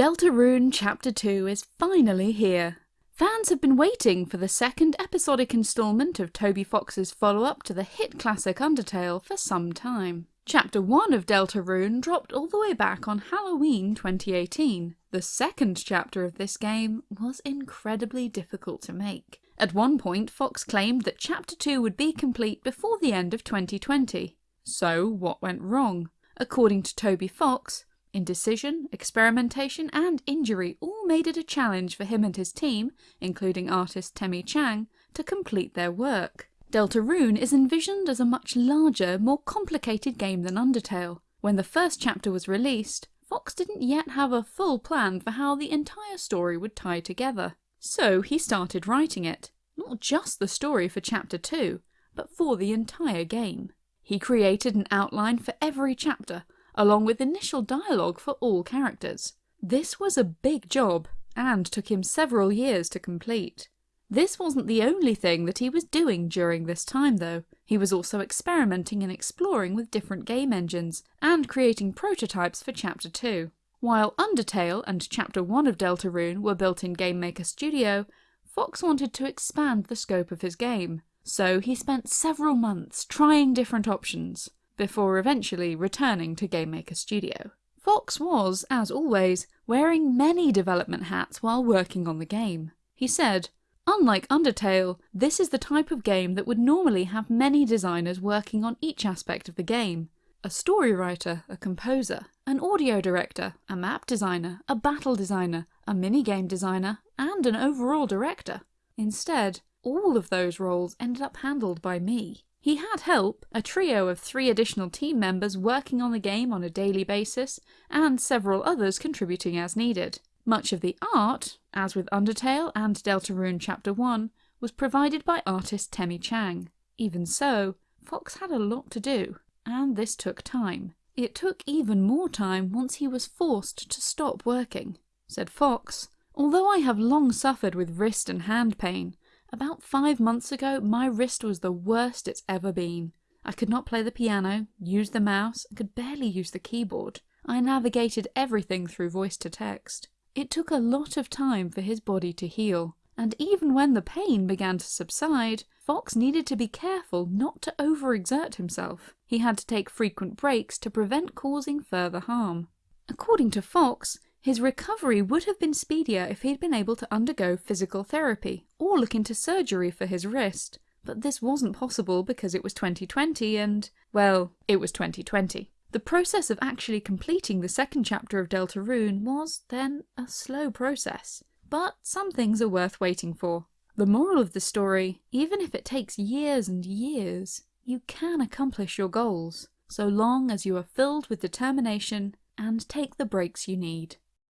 Deltarune Chapter 2 is finally here. Fans have been waiting for the second episodic instalment of Toby Fox's follow-up to the hit classic Undertale for some time. Chapter 1 of Deltarune dropped all the way back on Halloween 2018. The second chapter of this game was incredibly difficult to make. At one point, Fox claimed that Chapter 2 would be complete before the end of 2020. So, what went wrong? According to Toby Fox, Indecision, experimentation and injury all made it a challenge for him and his team, including artist Temmie Chang, to complete their work. Deltarune is envisioned as a much larger, more complicated game than Undertale. When the first chapter was released, Fox didn't yet have a full plan for how the entire story would tie together. So he started writing it. Not just the story for chapter 2, but for the entire game. He created an outline for every chapter, along with initial dialogue for all characters. This was a big job, and took him several years to complete. This wasn't the only thing that he was doing during this time though. He was also experimenting and exploring with different game engines, and creating prototypes for Chapter 2. While Undertale and Chapter 1 of Deltarune were built in Game Maker Studio, Fox wanted to expand the scope of his game. So he spent several months trying different options before eventually returning to Game Maker Studio. Fox was, as always, wearing many development hats while working on the game. He said, Unlike Undertale, this is the type of game that would normally have many designers working on each aspect of the game. A story writer, a composer, an audio director, a map designer, a battle designer, a minigame designer, and an overall director. Instead, all of those roles ended up handled by me. He had help, a trio of three additional team members working on the game on a daily basis, and several others contributing as needed. Much of the art, as with Undertale and Deltarune Chapter 1, was provided by artist Temmie Chang. Even so, Fox had a lot to do, and this took time. It took even more time once he was forced to stop working. Said Fox, Although I have long suffered with wrist and hand pain, about five months ago, my wrist was the worst it's ever been. I could not play the piano, use the mouse, and could barely use the keyboard. I navigated everything through voice to text. It took a lot of time for his body to heal, and even when the pain began to subside, Fox needed to be careful not to overexert himself. He had to take frequent breaks to prevent causing further harm. According to Fox, his recovery would have been speedier if he'd been able to undergo physical therapy, or look into surgery for his wrist. But this wasn't possible because it was 2020 and, well, it was 2020. The process of actually completing the second chapter of Deltarune was, then, a slow process. But some things are worth waiting for. The moral of the story, even if it takes years and years, you can accomplish your goals, so long as you are filled with determination and take the breaks you need.